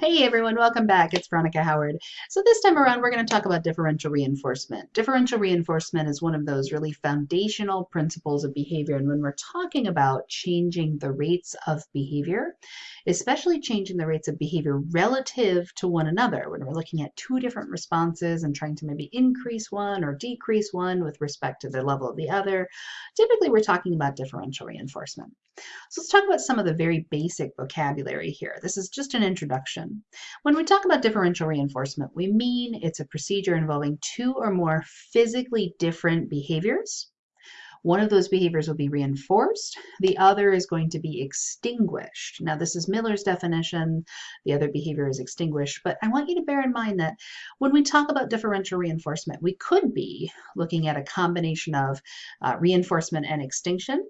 Hey everyone, welcome back. It's Veronica Howard. So this time around, we're going to talk about differential reinforcement. Differential reinforcement is one of those really foundational principles of behavior. And when we're talking about changing the rates of behavior, especially changing the rates of behavior relative to one another, when we're looking at two different responses and trying to maybe increase one or decrease one with respect to the level of the other, typically we're talking about differential reinforcement. So let's talk about some of the very basic vocabulary here. This is just an introduction. When we talk about differential reinforcement, we mean it's a procedure involving two or more physically different behaviors. One of those behaviors will be reinforced, the other is going to be extinguished. Now, this is Miller's definition, the other behavior is extinguished, but I want you to bear in mind that when we talk about differential reinforcement, we could be looking at a combination of uh, reinforcement and extinction,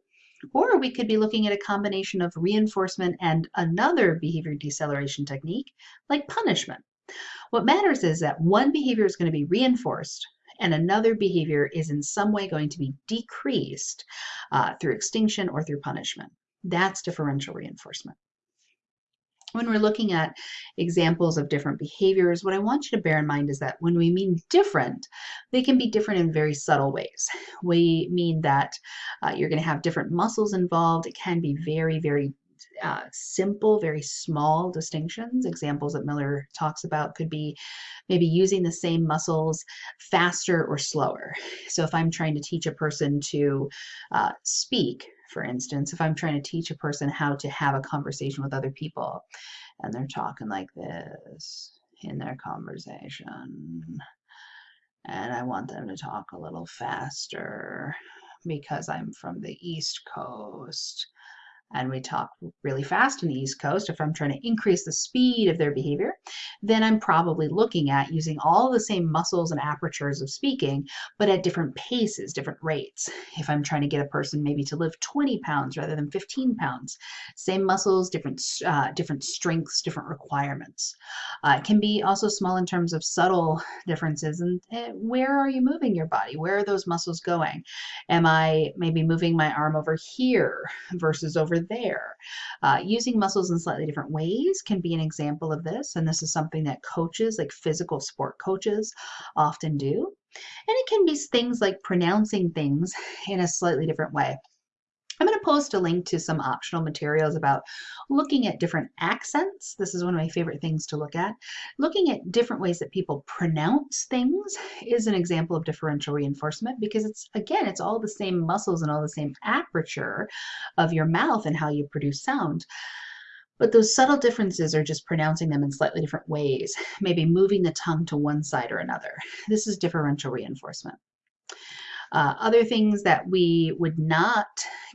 or we could be looking at a combination of reinforcement and another behavior deceleration technique like punishment. What matters is that one behavior is going to be reinforced and another behavior is in some way going to be decreased uh, through extinction or through punishment. That's differential reinforcement when we're looking at examples of different behaviors, what I want you to bear in mind is that when we mean different, they can be different in very subtle ways. We mean that uh, you're going to have different muscles involved. It can be very, very uh, simple, very small distinctions. Examples that Miller talks about could be maybe using the same muscles faster or slower. So if I'm trying to teach a person to uh, speak, for instance, if I'm trying to teach a person how to have a conversation with other people and they're talking like this in their conversation, and I want them to talk a little faster because I'm from the East Coast and we talk really fast in the East Coast, if I'm trying to increase the speed of their behavior, then I'm probably looking at using all the same muscles and apertures of speaking, but at different paces, different rates. If I'm trying to get a person maybe to lift 20 pounds rather than 15 pounds, same muscles, different, uh, different strengths, different requirements. Uh, it can be also small in terms of subtle differences and uh, where are you moving your body? Where are those muscles going? Am I maybe moving my arm over here versus over there. Uh, using muscles in slightly different ways can be an example of this, and this is something that coaches, like physical sport coaches, often do. And it can be things like pronouncing things in a slightly different way. Post a link to some optional materials about looking at different accents. This is one of my favorite things to look at. Looking at different ways that people pronounce things is an example of differential reinforcement because it's, again, it's all the same muscles and all the same aperture of your mouth and how you produce sound. But those subtle differences are just pronouncing them in slightly different ways, maybe moving the tongue to one side or another. This is differential reinforcement. Uh, other things that we would not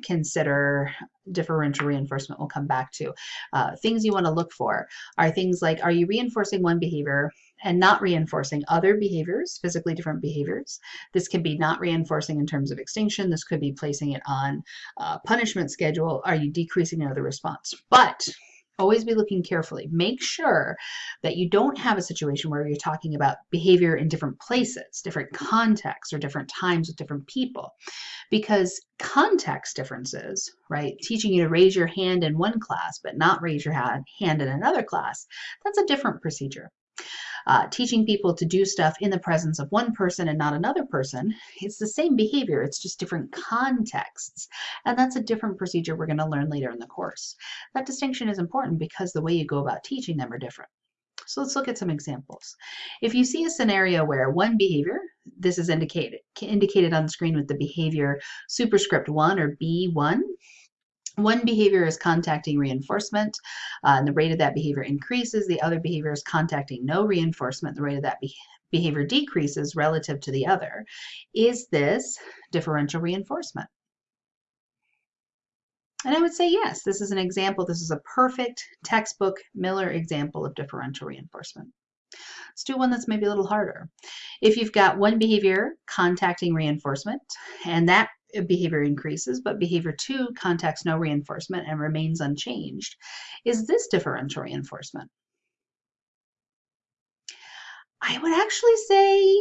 consider differential reinforcement we'll come back to. Uh, things you want to look for are things like, are you reinforcing one behavior and not reinforcing other behaviors, physically different behaviors. This can be not reinforcing in terms of extinction. This could be placing it on punishment schedule. Are you decreasing another response? But always be looking carefully. Make sure that you don't have a situation where you're talking about behavior in different places, different contexts, or different times with different people. Because context differences, right, teaching you to raise your hand in one class but not raise your hand in another class, that's a different procedure uh, teaching people to do stuff in the presence of one person and not another person, it's the same behavior, it's just different contexts. And that's a different procedure we're going to learn later in the course. That distinction is important because the way you go about teaching them are different. So let's look at some examples. If you see a scenario where one behavior, this is indicated, indicated on the screen with the behavior superscript 1 or B1, one behavior is contacting reinforcement, uh, and the rate of that behavior increases. The other behavior is contacting no reinforcement, the rate of that be behavior decreases relative to the other. Is this differential reinforcement? And I would say yes, this is an example. This is a perfect textbook Miller example of differential reinforcement. Let's do one that's maybe a little harder. If you've got one behavior contacting reinforcement, and that behavior increases, but behavior two contacts no reinforcement and remains unchanged. Is this differential reinforcement? I would actually say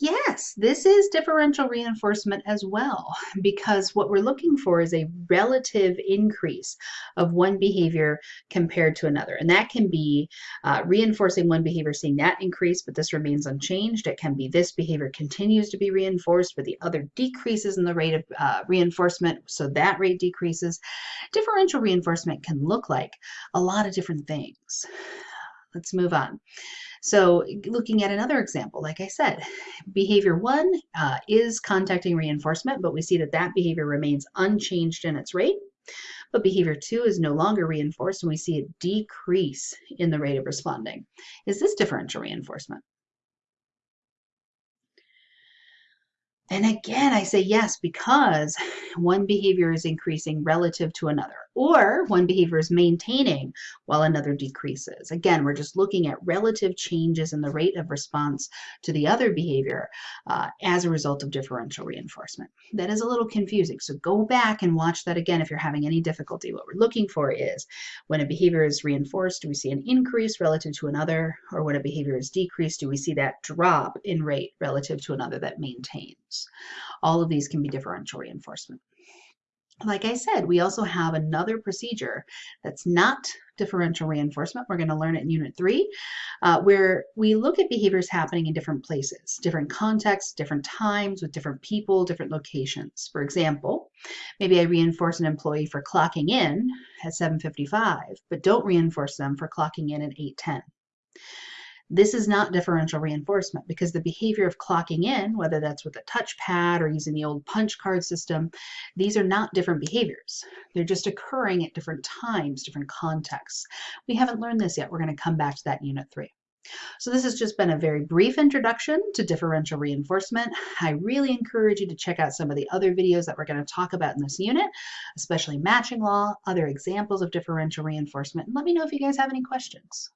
Yes, this is differential reinforcement as well, because what we're looking for is a relative increase of one behavior compared to another. And that can be uh, reinforcing one behavior, seeing that increase, but this remains unchanged. It can be this behavior continues to be reinforced, but the other decreases in the rate of uh, reinforcement, so that rate decreases. Differential reinforcement can look like a lot of different things. Let's move on. So looking at another example, like I said, behavior one uh, is contacting reinforcement, but we see that that behavior remains unchanged in its rate. But behavior two is no longer reinforced and we see a decrease in the rate of responding. Is this differential reinforcement? And again, I say yes because one behavior is increasing relative to another or one behavior is maintaining while another decreases. Again, we're just looking at relative changes in the rate of response to the other behavior uh, as a result of differential reinforcement. That is a little confusing, so go back and watch that again if you're having any difficulty. What we're looking for is when a behavior is reinforced, do we see an increase relative to another, or when a behavior is decreased, do we see that drop in rate relative to another that maintains? All of these can be differential reinforcement like I said, we also have another procedure that's not differential reinforcement. We're going to learn it in Unit 3, uh, where we look at behaviors happening in different places, different contexts, different times, with different people, different locations. For example, maybe I reinforce an employee for clocking in at 7.55, but don't reinforce them for clocking in at 8.10. This is not differential reinforcement because the behavior of clocking in, whether that's with a touchpad or using the old punch card system, these are not different behaviors. They're just occurring at different times, different contexts. We haven't learned this yet. We're going to come back to that in Unit 3. So this has just been a very brief introduction to differential reinforcement. I really encourage you to check out some of the other videos that we're going to talk about in this unit, especially matching law, other examples of differential reinforcement, and let me know if you guys have any questions.